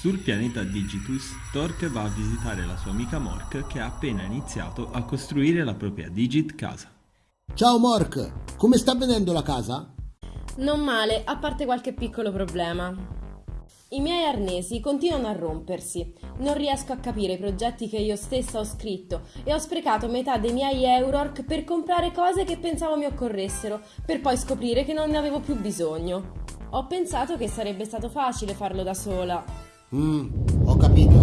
Sul pianeta Digitus, Torque va a visitare la sua amica Mork che ha appena iniziato a costruire la propria Digit casa. Ciao Mork, come sta venendo la casa? Non male, a parte qualche piccolo problema. I miei arnesi continuano a rompersi. Non riesco a capire i progetti che io stessa ho scritto e ho sprecato metà dei miei Eurork per comprare cose che pensavo mi occorressero, per poi scoprire che non ne avevo più bisogno. Ho pensato che sarebbe stato facile farlo da sola, Mmm, ho capito.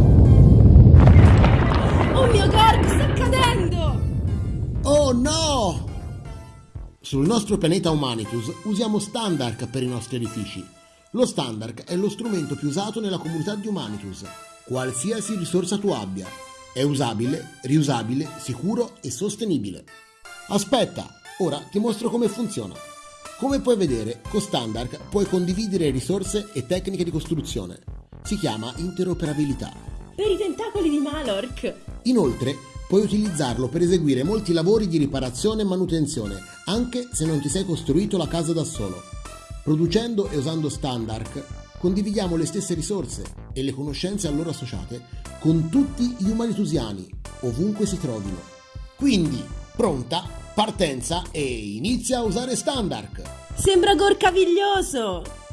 Oh mio Gorg, sta cadendo! Oh no! Sul nostro pianeta Humanitus usiamo Standark per i nostri edifici. Lo Standark è lo strumento più usato nella comunità di Humanitus, qualsiasi risorsa tu abbia. È usabile, riusabile, sicuro e sostenibile. Aspetta, ora ti mostro come funziona. Come puoi vedere, con Standark puoi condividere risorse e tecniche di costruzione si chiama interoperabilità. Per i tentacoli di Malork! Inoltre, puoi utilizzarlo per eseguire molti lavori di riparazione e manutenzione, anche se non ti sei costruito la casa da solo. Producendo e usando Standark, condividiamo le stesse risorse e le conoscenze a loro associate con tutti gli umanitusiani, ovunque si trovino. Quindi, pronta, partenza e inizia a usare Standark! Sembra gorcaviglioso!